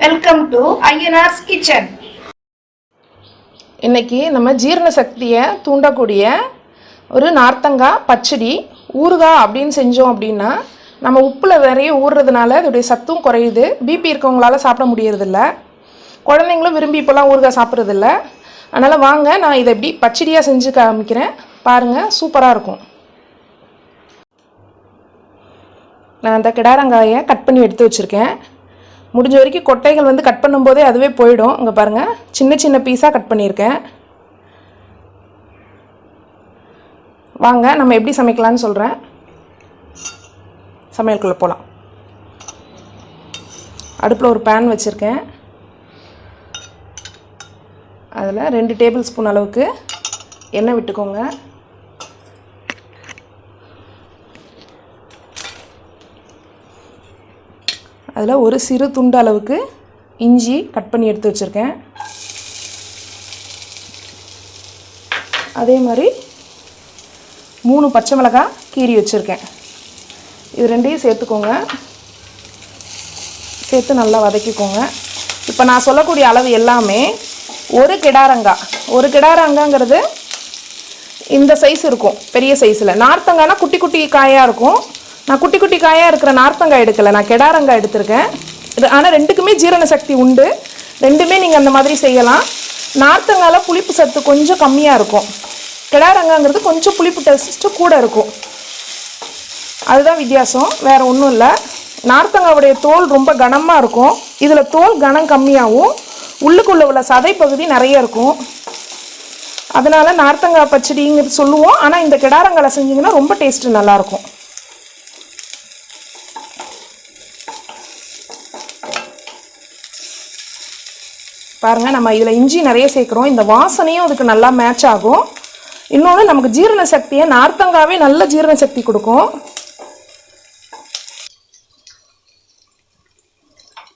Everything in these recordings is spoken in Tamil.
வெல்கம் டு ஐஎன்ஆர்ஸ் கிச்சன் இன்னைக்கு நம்ம ஜீரண சக்தியை தூண்டக்கூடிய ஒரு நார்த்தங்காய் பச்சடி ஊறுகாய் அப்படின்னு செஞ்சோம் அப்படின்னா நம்ம உப்பில் நிறைய ஊறுறதுனால அதோடைய சத்தும் குறையுது. பிபி இருக்கவங்களால சாப்பிட முடியறதில்ல. குழந்தைங்களும் விரும்பி இப்போலாம் ஊறுகாய் சாப்பிட்றதில்ல. அதனால் வாங்க நான் இதை எப்படி பச்சடியாக செஞ்சு காமிக்கிறேன். பாருங்கள் சூப்பராக இருக்கும். நான் அந்த கிடாரங்காயை கட் பண்ணி எடுத்து வச்சுருக்கேன். முடிஞ்ச வரைக்கும் கொட்டைகள் வந்து கட் பண்ணும்போதே அதுவே போயிடும். இங்கே பாருங்கள் சின்ன சின்ன பீஸாக கட் பண்ணியிருக்கேன். வாங்க நம்ம எப்படி சமைக்கலாம்னு சொல்கிறேன் சமையலுக்குள்ளே போகலாம் அடுப்பில் ஒரு பேன் வச்சுருக்கேன். அதில் ரெண்டு டேபிள் ஸ்பூன் அளவுக்கு எண்ணெய் விட்டுக்கோங்க. அதில் ஒரு சிறு துண்டு அளவுக்கு இஞ்சி கட் பண்ணி எடுத்து வச்சுருக்கேன். அதே மாதிரி மூணு பச்சை மிளகாய் கீறி வச்சுருக்கேன். இது ரெண்டையும் சேர்த்துக்கோங்க. சேர்த்து நல்லா வதக்கிக்கோங்க. இப்போ நான் சொல்லக்கூடிய அளவு எல்லாமே ஒரு கிடாரங்காய் ஒரு கிடாரங்காங்கிறது இந்த சைஸ் இருக்கும். பெரிய சைஸில் நார்த்தங்காய்னா குட்டி குட்டி காயாக இருக்கும். நான் குட்டி குட்டி காயாக இருக்கிற நார்த்தங்காய் எடுக்கலை. நான் கெடாரங்காய் எடுத்திருக்கேன். இது ஆனால் ரெண்டுக்குமே ஜீரண சக்தி உண்டு. ரெண்டுமே நீங்கள் அந்த மாதிரி செய்யலாம். நார்த்தங்காயில் புளிப்பு சத்து கொஞ்சம் கம்மியாக இருக்கும். கெடாரங்காங்கிறது கொஞ்சம் புளிப்பு டெஸ்ட்டு கூட இருக்கும். அதுதான் வித்தியாசம். வேறு ஒன்றும் இல்லை. நார்த்தங்காவுடைய தோல் ரொம்ப கனமாக இருக்கும். இதில் தோல் கனம் கம்மியாகவும் உள்ளுக்குள்ளே உள்ள சதை பகுதி நிறைய இருக்கும். அதனால் நார்த்தங்காய் பச்சடிங்கிறது சொல்லுவோம். ஆனால் இந்த கிடாரங்காலை செஞ்சிங்கன்னா ரொம்ப டேஸ்ட்டு நல்லாயிருக்கும் பாருங்கள் நம்ம இதில் இஞ்சி நிறைய சேர்க்குறோம். இந்த வாசனையும் அதுக்கு நல்லா மேட்ச் ஆகும். இன்னொன்று நமக்கு ஜீரண சக்தியை நார்த்தங்காவே நல்ல ஜீரண சக்தி கொடுக்கும்.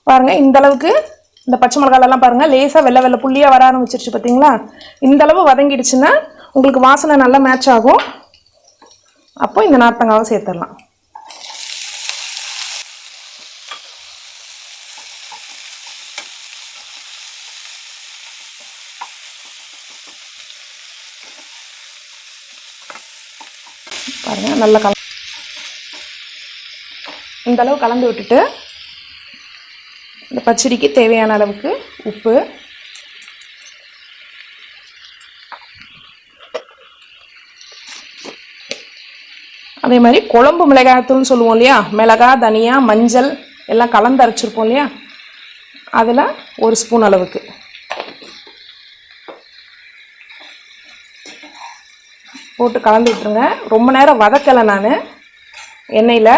பாருங்கள் இந்த அளவுக்கு இந்த பச்சை மிளகாலெல்லாம் பாருங்கள் லேசாக வெள்ளை வெள்ளை புள்ளியாக வர ஆரம்பிச்சிருச்சு பார்த்தீங்களா இந்தளவு வதங்கிடுச்சுன்னா உங்களுக்கு வாசனை நல்லா மேட்ச் ஆகும். அப்போ இந்த நார்த்தங்காவை சேர்த்துடலாம். பாருங்க நல்லா கல இந்தளவு கலந்து விட்டுட்டு இந்த பச்சடிக்கு தேவையான அளவுக்கு உப்பு. அதே மாதிரி குழம்பு மிளகாய்த்தூள்னு சொல்லுவோம் இல்லையா? மிளகாய் தனியா மஞ்சள் எல்லாம் கலந்து அரைச்சிருப்போம் இல்லையா? அதில் ஒரு ஸ்பூன் அளவுக்கு. போட்டு கலந்து விட்டுருங்க. ரொம்ப நேரம் வதக்கலை நான். எண்ணெயில்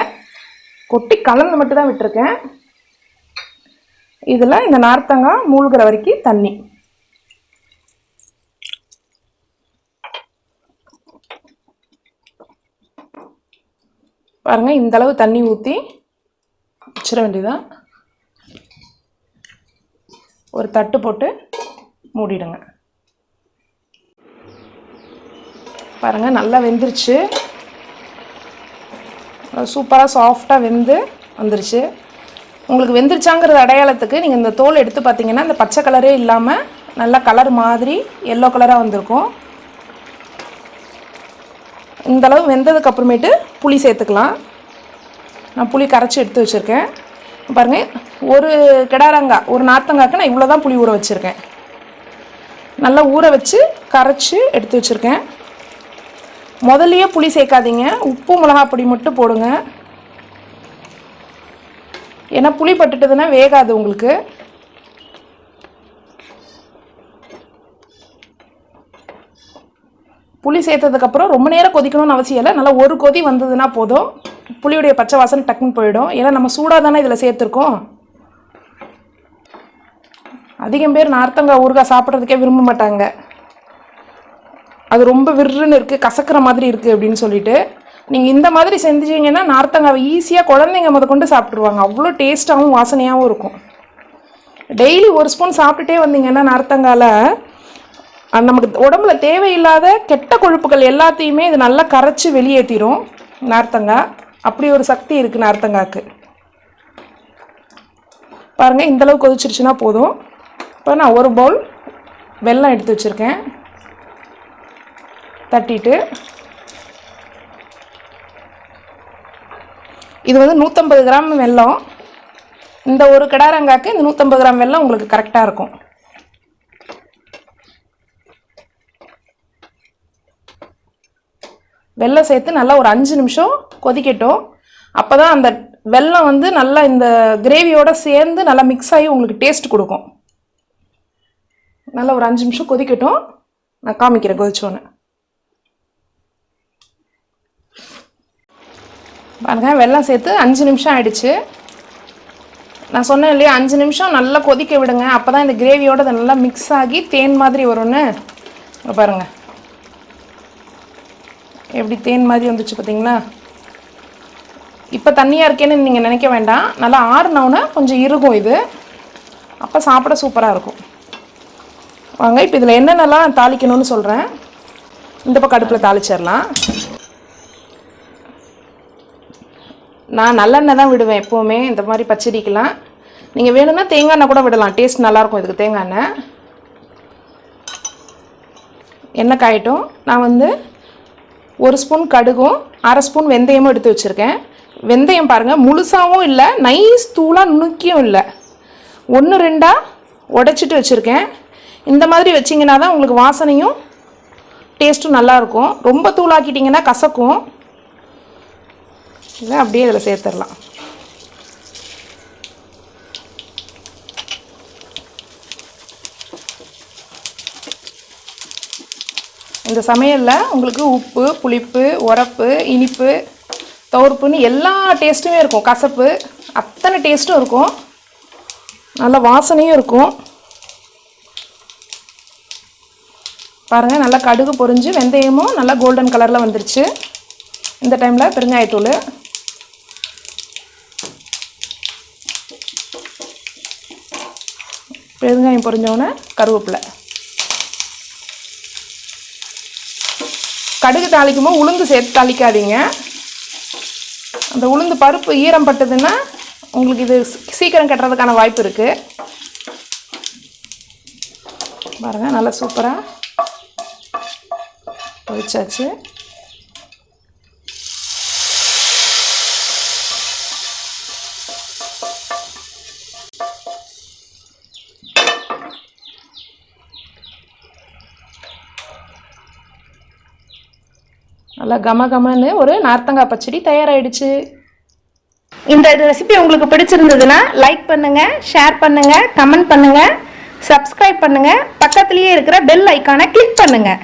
கொட்டி கலந்து மட்டும் தான் விட்டுருக்கேன். இதில் இந்த நார்த்தங்காய் மூழ்கிற வரைக்கும் தண்ணி. பாருங்கள் இந்த அளவு தண்ணி ஊற்றி வச்சிட வேண்டியதான் ஒரு தட்டு போட்டு மூடிடுங்க. பாருங்கள் நல்லா வெந்துருச்சு. சூப்பராக சாஃப்டாக வெந்து வந்துருச்சு. உங்களுக்கு வெந்துருச்சாங்கிறது அடையாளத்துக்கு நீங்கள் இந்த தோல் எடுத்து பார்த்தீங்கன்னா இந்த பச்சை கலரே இல்லாமல் நல்லா கலர் மாதிரி எல்லோ கலராக வந்திருக்கும். இந்த அளவு புளி சேர்த்துக்கலாம். நான் புளி கரைச்சி எடுத்து வச்சுருக்கேன். பாருங்கள் ஒரு கிடாரங்காய் ஒரு நார்த்தங்காய்க்கு நான் இவ்வளோ தான் புளி ஊற வச்சுருக்கேன். நல்லா ஊற வச்சு கரைச்சி எடுத்து வச்சுருக்கேன். முதல்லையே புளி சேர்க்காதீங்க. உப்பு மிளகா பொடி மட்டும் போடுங்க. ஏன்னா புளி பட்டுட்டதுன்னா வேகாது உங்களுக்கு. புளி சேர்த்ததுக்கப்புறம் ரொம்ப நேரம் கொதிக்கணும்னு அவசியம் இல்லை. நல்லா ஒரு கொதி வந்ததுன்னா போதும். புளியுடைய பச்சை வாசனை டக்குன்னு போயிடும். ஏன்னா நம்ம சூடாக தானே இதில் சேர்த்துருக்கோம். அதிகம் பேர் நார்த்தங்காய் ஊறுகாய் சாப்பிட்றதுக்கே விரும்ப மாட்டாங்க. அது ரொம்ப விருன்னு இருக்குது கசக்கிற மாதிரி இருக்குது அப்படின்னு சொல்லிட்டு நீங்கள் இந்த மாதிரி செஞ்சீங்கன்னா நார்த்தங்காவை ஈஸியாக குழந்தைங்க முத கொண்டு சாப்பிட்ருவாங்க அவ்வளோ டேஸ்ட்டாகவும் வாசனையாகவும் இருக்கும். டெய்லி ஒரு ஸ்பூன் சாப்பிட்டுட்டே வந்தீங்கன்னா நார்த்தங்கால நமக்கு உடம்புல தேவையில்லாத கெட்ட கொழுப்புகள் எல்லாத்தையுமே இது நல்லா கரைச்சி வெளியேற்றிடும் நார்த்தங்காய் அப்படி ஒரு சக்தி இருக்குது நார்த்தங்காய்க்கு பாருங்கள் இந்தளவு கொதிச்சிருச்சுன்னா போதும். இப்போ நான் ஒரு பவுல் வெல்லம் எடுத்து வச்சுருக்கேன். தட்டிட்டு இது வந்து நூற்றம்பது கிராம் வெல்லம். இந்த ஒரு கிடாரங்காக்கு இந்த நூற்றம்பது கிராம் வெல்லம் உங்களுக்கு கரெக்டாக இருக்கும். வெல்லம் சேர்த்து நல்லா ஒரு அஞ்சு நிமிஷம் கொதிக்கட்டும். அப்போ தான் அந்த வெல்லம் வந்து நல்லா இந்த கிரேவியோட சேர்ந்து நல்லா மிக்ஸ் ஆகி உங்களுக்கு டேஸ்ட் கொடுக்கும். நல்லா ஒரு அஞ்சு நிமிஷம் கொதிக்கட்டும். நான் காமிக்கிறேன் கொதிச்சோன்னு பாருங்கள் வெள்ளம் சேர்த்து அஞ்சு நிமிஷம் ஆகிடுச்சு நான் சொன்னேன் இல்லையா அஞ்சு நிமிஷம் நல்லா கொதிக்க விடுங்க. அப்போ தான் இந்த கிரேவியோட அதை நல்லா மிக்ஸ் ஆகி தேன் மாதிரி வரும்னு. பாருங்கள் பாருங்க. எப்படி தேன் மாதிரி வந்துச்சு பார்த்தீங்களா இப்போ தண்ணியாக இருக்கேன்னு நீங்கள் நினைக்க வேண்டாம். நல்லா ஆறுனவுன்னா கொஞ்சம் இருக்கும் இது. அப்போ சாப்பிட சூப்பராக இருக்கும். வாங்க இப்போ இதில் என்னென்னலாம் தாளிக்கணும்னு சொல்கிறேன் இந்த பக்கம் அடுப்பில் தாளிச்சிடலாம். நான் நல்லெண்ணெய் தான் விடுவேன் எப்போவுமே. இந்த மாதிரி பச்சடிக்கெலாம் நீங்கள் வேணும்னா தேங்காய் எண்ணெய் கூட விடலாம். டேஸ்ட் நல்லாயிருக்கும் இதுக்கு தேங்காய் எண்ணெய். எண்ணெய் காயட்டும். நான் வந்து ஒரு ஸ்பூன் கடுகும் அரை ஸ்பூன் வெந்தயமும் எடுத்து வச்சுருக்கேன். வெந்தயம் பாருங்கள் முழுசாகவும் இல்லை நைஸ் தூளாக நுணுக்கியும் இல்லை. ஒன்று ரெண்டாக உடைச்சிட்டு வச்சுருக்கேன். இந்த மாதிரி வச்சிங்கன்னா தான் உங்களுக்கு வாசனையும் டேஸ்ட்டும் நல்லாயிருக்கும். ரொம்ப தூளாக்கிட்டிங்கன்னா கசக்கும். இதை அப்படியே இதில் சேர்த்துடலாம். இந்த சமையலில் உங்களுக்கு உப்பு புளிப்பு உரப்பு இனிப்பு துவர்ப்புன்னு எல்லா டேஸ்ட்டுமே இருக்கும். கசப்பு அத்தனை டேஸ்ட்டும் இருக்கும். நல்ல வாசனையும் இருக்கும். பாருங்கள் நல்லா கடுகு பொறிஞ்சு வெந்தயமும் நல்லா கோல்டன் கலரில் வந்துருச்சு. இந்த டைமில் பெருங்காயத்தூள். பெருங்காயம் பொரிஞ்சோடனே கருவேப்பிலை. கடுகு தாளிக்கும் போது உளுந்து சேர்த்து தாளிக்காதீங்க. அந்த உளுந்து பருப்பு ஈரம் பட்டதுன்னா உங்களுக்கு இது சீக்கிரம் கட்டுறதுக்கான வாய்ப்பு இருக்குது பாருங்கள் நல்லா சூப்பராக பொரிச்சாச்சு நல்லா கம கமன்னு ஒரு நார்த்தங்காய் பச்சடி தயாராகிடுச்சு இந்த ரெசிபி உங்களுக்கு பிடிச்சிருந்ததுன்னா லைக் பண்ணுங்கள் ஷேர் பண்ணுங்கள் கமெண்ட் பண்ணுங்கள் சப்ஸ்கிரைப் பண்ணுங்கள் பக்கத்துலேயே இருக்கிற பெல் ஐக்கானை கிளிக் பண்ணுங்கள்